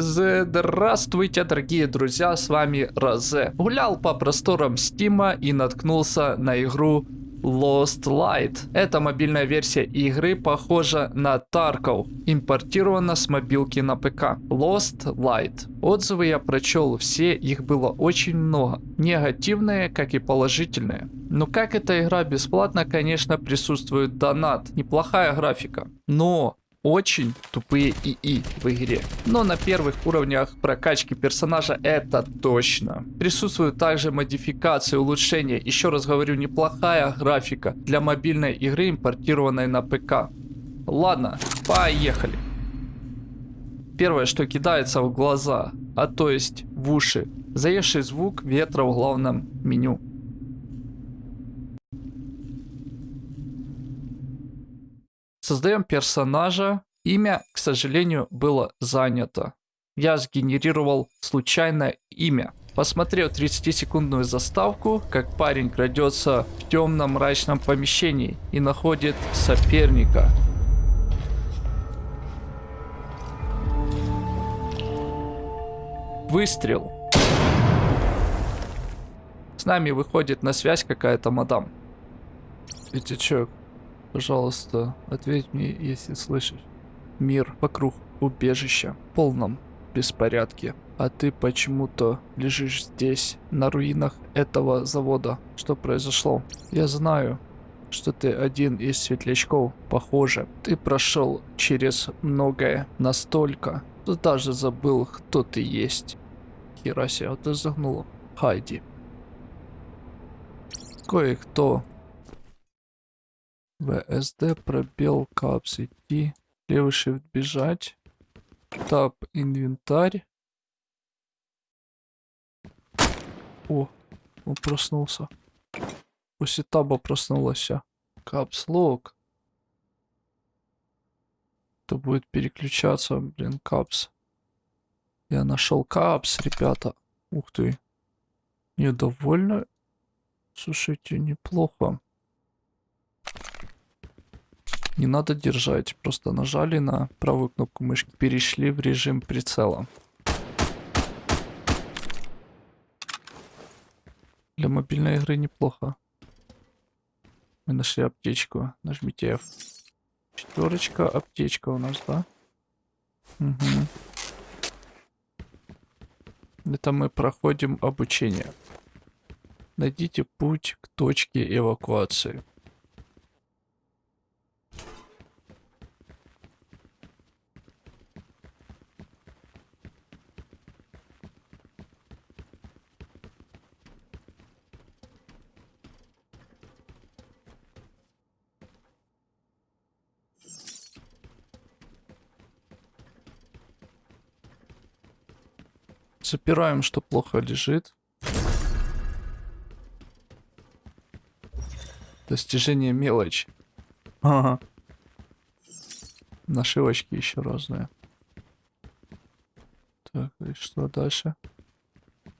Здравствуйте, дорогие друзья, с вами Розе. Гулял по просторам Стима и наткнулся на игру Lost Light. Эта мобильная версия игры похожа на Tarkov, импортирована с мобилки на ПК. Lost Light. Отзывы я прочел все, их было очень много. Негативные, как и положительные. Но как эта игра бесплатна, конечно, присутствует донат. Неплохая графика. Но очень тупые ИИ в игре. Но на первых уровнях прокачки персонажа это точно. Присутствуют также модификации, улучшения. Еще раз говорю, неплохая графика для мобильной игры, импортированной на ПК. Ладно, поехали. Первое, что кидается в глаза, а то есть в уши. Заевший звук ветра в главном меню. Создаем персонажа. Имя, к сожалению, было занято. Я сгенерировал случайное имя. Посмотрел 30-секундную заставку, как парень крадется в темном мрачном помещении и находит соперника. Выстрел. С нами выходит на связь какая-то мадам. Пятичок. Пожалуйста, ответь мне, если слышишь. Мир вокруг убежища в полном беспорядке. А ты почему-то лежишь здесь, на руинах этого завода. Что произошло? Я знаю, что ты один из светлячков. Похоже, ты прошел через многое настолько, что даже забыл, кто ты есть. Хераси, а ты загнула. Хайди. Кое-кто VSD, пробел, капс, идти. Левый shift бежать. Тап, инвентарь. О, он проснулся. После таба проснулся. Капс лог. Это будет переключаться, блин, капс. Я нашел капс, ребята. Ух ты. Недовольно. Слушайте, неплохо. Не надо держать, просто нажали на правую кнопку мышки, перешли в режим прицела. Для мобильной игры неплохо. Мы нашли аптечку. Нажмите F. Четверочка, аптечка у нас, да? Угу. Это мы проходим обучение. Найдите путь к точке эвакуации. Запираем, что плохо лежит. Достижение мелочь. Ага. Нашивочки еще разные. Так, и что дальше?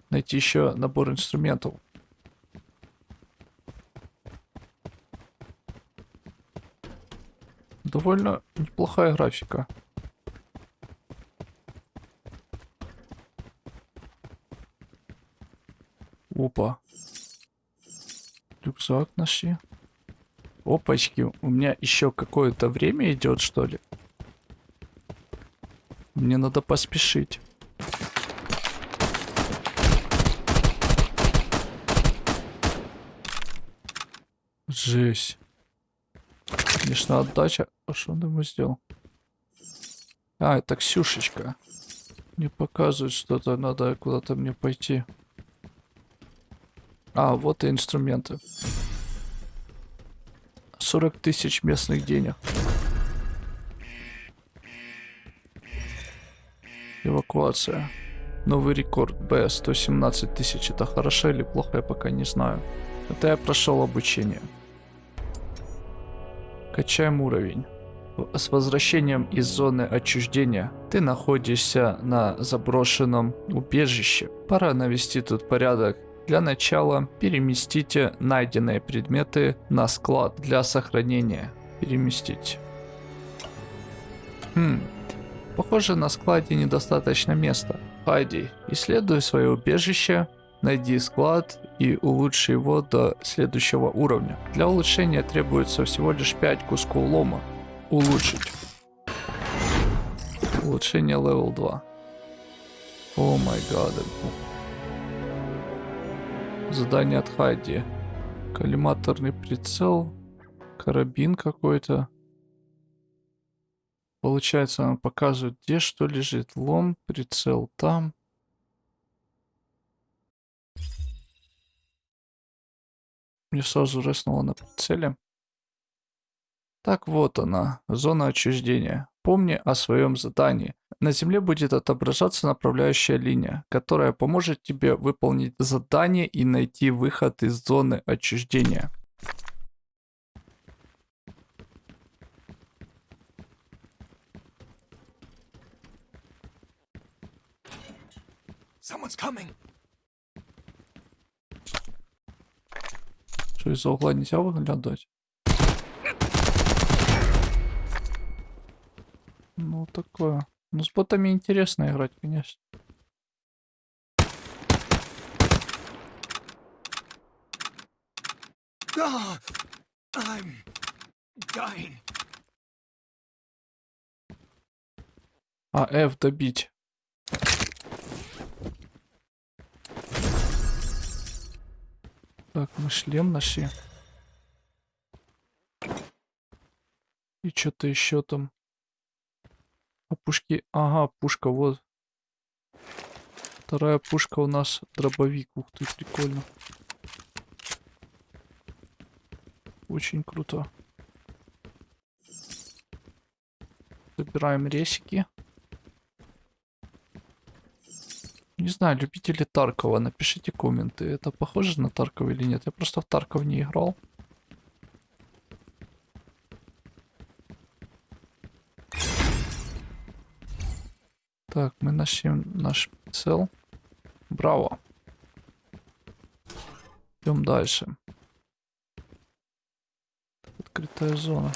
Найти еще набор инструментов. Довольно неплохая графика. Опа. Рюкзак нашли. Опачки, у меня еще какое-то время идет, что ли? Мне надо поспешить. Жесть. Конечно, отдача. А что он ему сделал? А, это Ксюшечка. Не показывает что-то, надо куда-то мне пойти. А, вот и инструменты. 40 тысяч местных денег. Эвакуация. Новый рекорд. Б. 117 тысяч. Это хорошо или плохо, я пока не знаю. Это я прошел обучение. Качаем уровень. С возвращением из зоны отчуждения ты находишься на заброшенном убежище. Пора навести тут порядок для начала переместите найденные предметы на склад для сохранения. Переместить. Хм. Похоже, на складе недостаточно места. Хайди, исследуй свое убежище, найди склад и улучши его до следующего уровня. Для улучшения требуется всего лишь 5 кусков лома. Улучшить. Улучшение level 2. Oh my God. Задание от Хайди. Коллиматорный прицел. Карабин какой-то. Получается, он показывает, где что лежит. Лом, прицел там. Мне сразу реснуло на прицеле. Так вот она, зона отчуждения. Помни о своем задании. На Земле будет отображаться направляющая линия, которая поможет тебе выполнить задание и найти выход из зоны отчуждения. Someone's coming. Что из-за угла нельзя выглядывать? Ну, такое. Ну, с ботами интересно играть, конечно. I'm dying. А, F добить. Так, мы шлем нашли. И что-то еще там. А пушки... Ага, пушка, вот. Вторая пушка у нас дробовик. Ух ты, прикольно. Очень круто. Забираем ресики. Не знаю, любители Таркова, напишите комменты. Это похоже на Таркова или нет? Я просто в Тарков не играл. Так, мы нашли наш цел. Браво. Идем дальше. Открытая зона.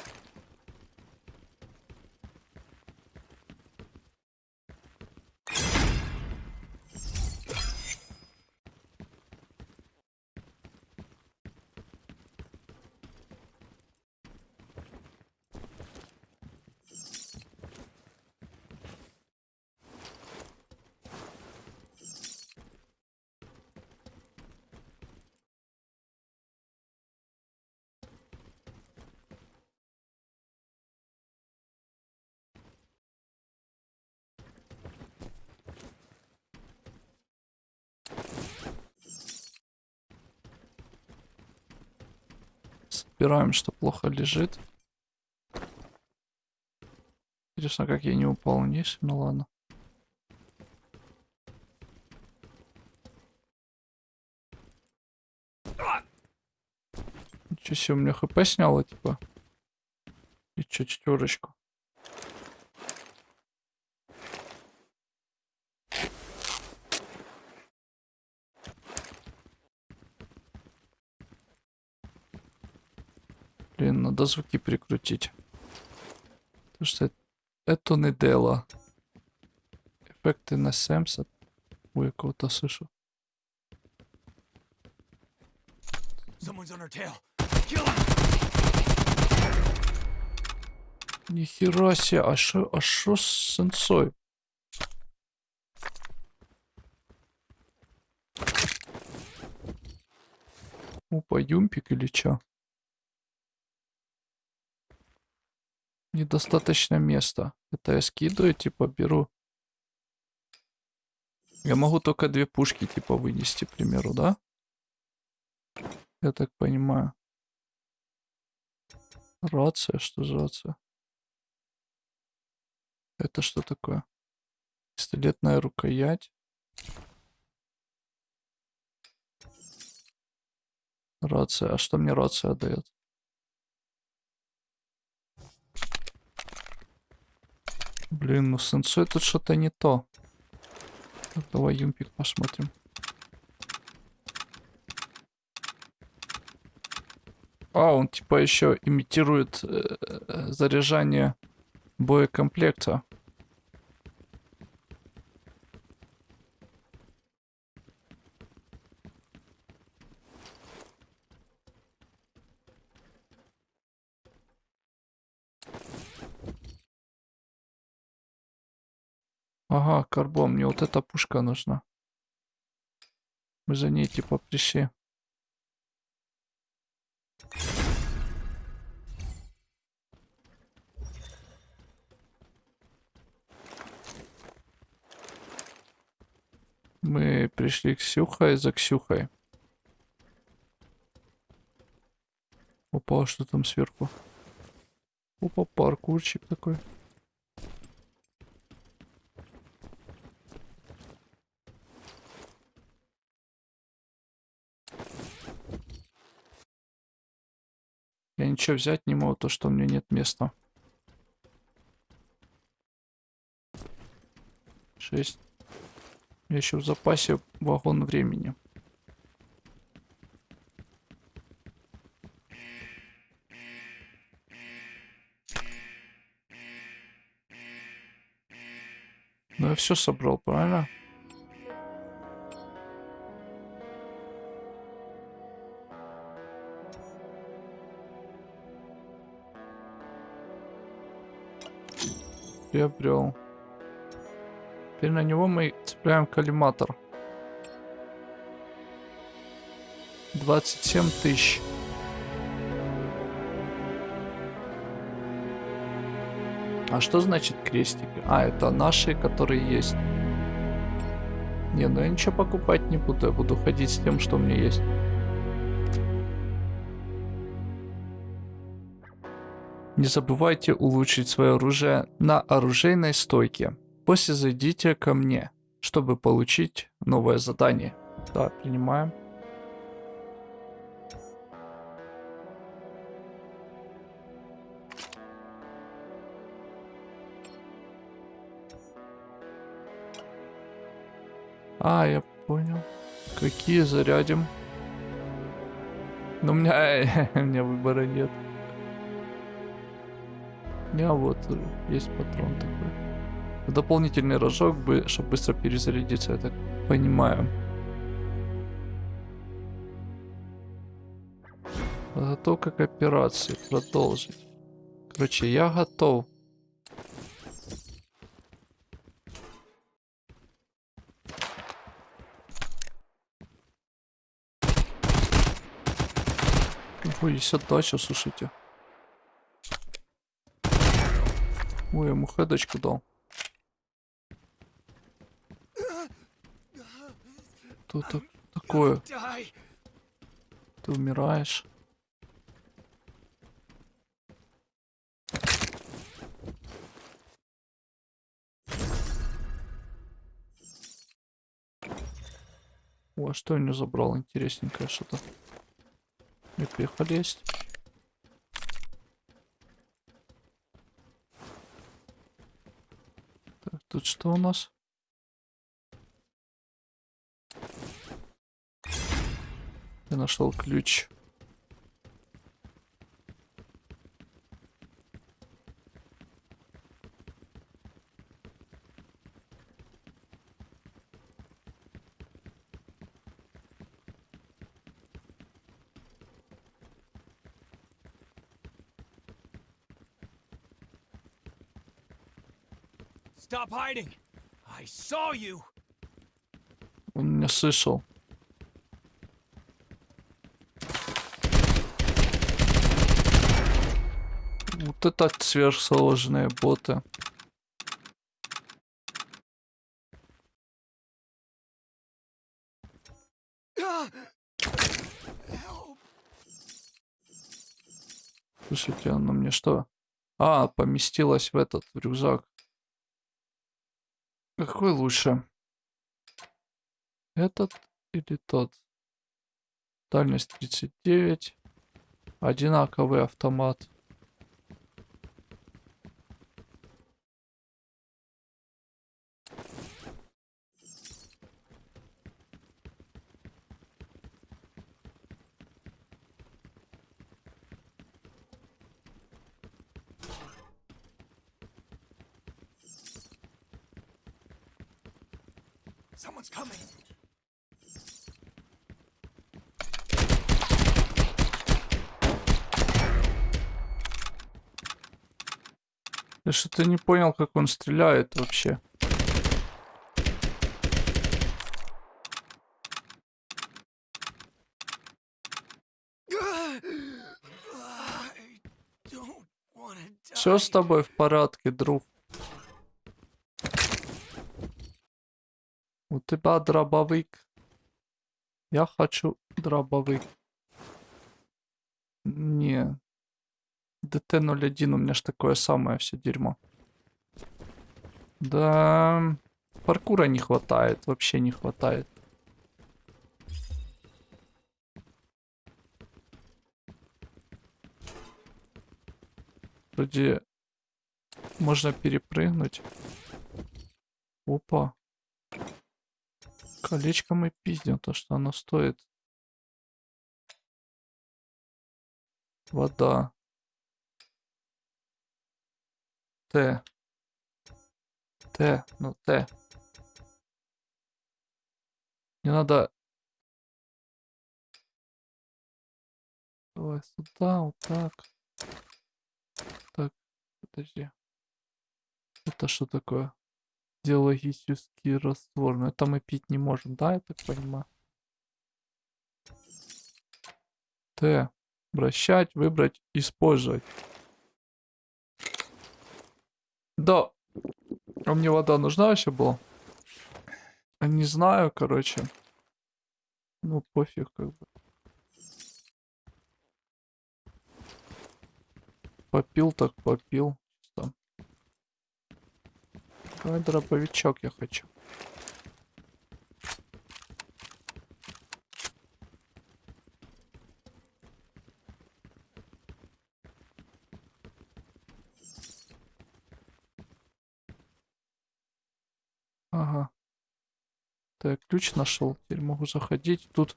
Собираем, что плохо лежит. Интересно, как я не упал вниз. Ну ладно. Ничего себе, у меня хп сняло, типа. И чё, четверочку. Блин, надо звуки прикрутить. Потому что это не дело. Эффекты на 70. Ой, я кого-то слышу. Нихера себе, а шо, а шо с сенсой? Опа, юмпик или чё? Недостаточно места. Это я скидываю, типа беру. Я могу только две пушки, типа, вынести, к примеру, да? Я так понимаю. Рация, что за рация? Это что такое? Пистолетная рукоять. Рация. А что мне рация дает? Блин, ну сенсой тут что-то не то. Так, давай юмпик посмотрим. А, он типа еще имитирует э, э, заряжание боекомплекта. Ага, карбон, мне вот эта пушка нужна. Мы за ней типа пришли. Мы пришли к Ксюхой за Ксюхой. Опа, что там сверху? Опа, паркурчик такой. Ничего взять не могу, то что у меня нет места. Шесть. У меня еще в запасе вагон времени. Ну я все собрал, правильно? Приобрел. Теперь на него мы цепляем коллиматор. 27 тысяч. А что значит крестик? А, это наши, которые есть. Не, ну я ничего покупать не буду. Я буду ходить с тем, что у меня есть. Не забывайте улучшить свое оружие на оружейной стойке. После зайдите ко мне, чтобы получить новое задание. Да, принимаем. А, я понял. Какие зарядим? Но у меня, у меня выбора нет. Меня вот есть патрон такой. Дополнительный рожок, бы, чтобы быстро перезарядиться, я так понимаю. Подготовка к операции. Продолжить. Короче, я готов. Ой, есть отдача, слушайте. Ой, ему хедочку дал. Что так такое? Ты умираешь. О, а что я не забрал? Интересненькое что-то. Мипеха есть. Тут что у нас? Я нашел ключ. Stop hiding. I saw you. Он меня слышал. Вот это сверхсложные боты. Слушайте, она мне что? А, поместилась в этот, в рюкзак. Какой лучше? Этот или тот? Дальность 39. Одинаковый автомат. Someone's. Я что-то не понял, как он стреляет вообще. Все с тобой в порядке, друг. У тебя дробовик. Я хочу дробовик. Не. ДТ-01 у меня ж такое самое все дерьмо. Да, паркура не хватает, вообще не хватает. Вроде можно перепрыгнуть. Опа. Колечко мы пиздим, то что оно стоит. Вода. Т. Т, ну Т. Мне надо... Давай сюда, вот так. Так, подожди. Это что такое? Диалогический раствор. Но это мы пить не можем, да, я так понимаю? Т. Вращать, выбрать, использовать. Да. А мне вода нужна вообще была? А Не знаю, короче. Ну, пофиг, как бы. Попил так попил. Давай дробовичок я хочу. Ага. Так, ключ нашел. Теперь могу заходить. Тут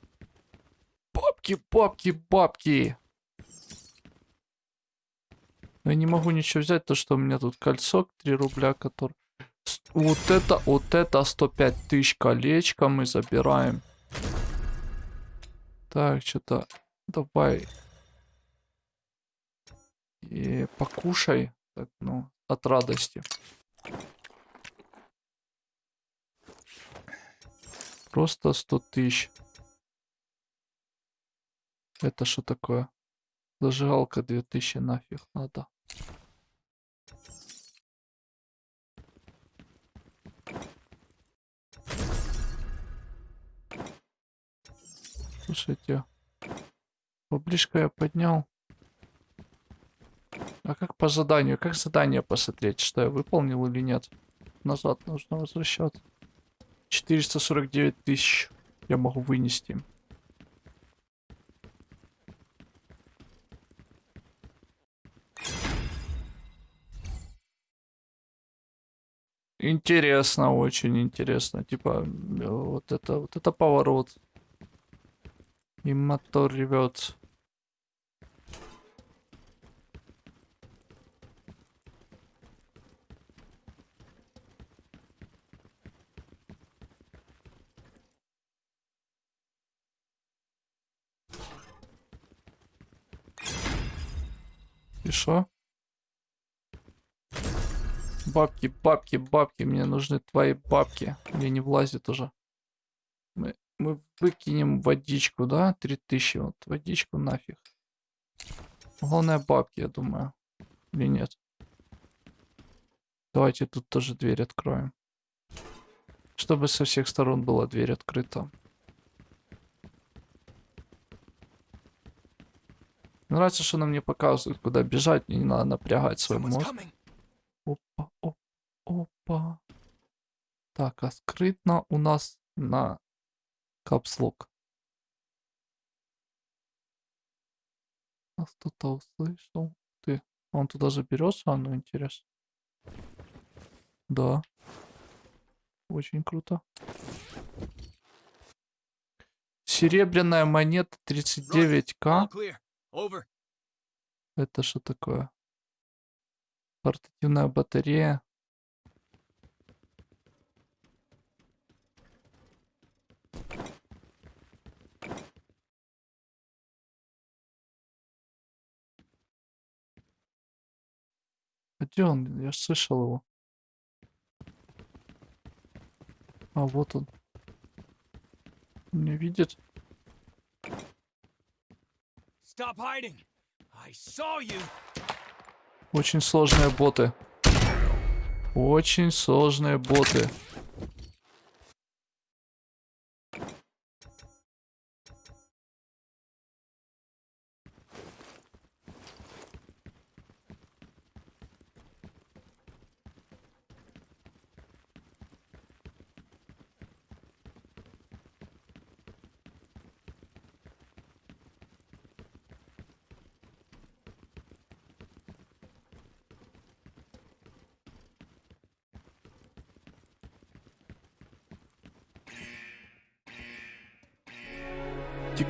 бабки, бабки, бабки. Но я не могу ничего взять, то что у меня тут кольцо 3 рубля, который... Вот это, вот это 105 тысяч колечко мы забираем. Так, что-то... Давай. И покушай. Так, ну, от радости. Просто 100 тысяч. Это что такое? Зажигалка 2000 нафиг надо. Слушайте, поближка я поднял. А как по заданию? Как задание посмотреть, что я выполнил или нет? Назад нужно возвращаться. 449 тысяч я могу вынести. Интересно, очень интересно. Типа, э, вот это, вот это поворот. И мотор ревет. И шо? Бабки, бабки, бабки. Мне нужны твои бабки. Мне не влазит уже. Мы, мы выкинем водичку, да? 3000. Вот водичку нафиг. Главное бабки, я думаю. Или нет? Давайте тут тоже дверь откроем. Чтобы со всех сторон была дверь открыта. Мне Нравится, что она мне показывает, куда бежать. Мне не надо напрягать свой мозг. Опа, оп, опа. Так, скрытно у нас на капслок. Нас кто-то услышал. Ты, он туда заберется, а ну интересно. Да. Очень круто. Серебряная монета 39к. All clear. Over. Это что такое? Портативная батарея. Где он? Я слышал его. А, вот он. Не видит? Stop hiding. I saw you. Очень сложные боты. Очень сложные боты.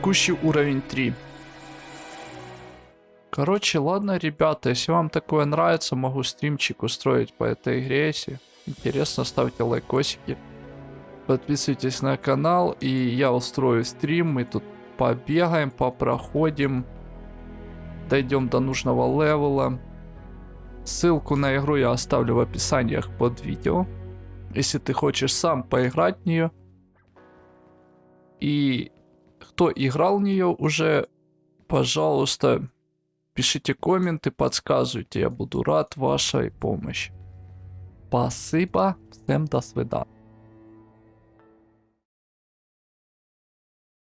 Текущий уровень 3. Короче, ладно, ребята, если вам такое нравится, могу стримчик устроить по этой игре. Если интересно, ставьте лайкосики. Подписывайтесь на канал, и я устрою стрим. Мы тут побегаем, попроходим. Дойдем до нужного левела. Ссылку на игру я оставлю в описаниях под видео. Если ты хочешь сам поиграть в нее. И кто играл в нее уже, пожалуйста, пишите комменты, подсказывайте, я буду рад вашей помощи. Спасибо, всем до свидания.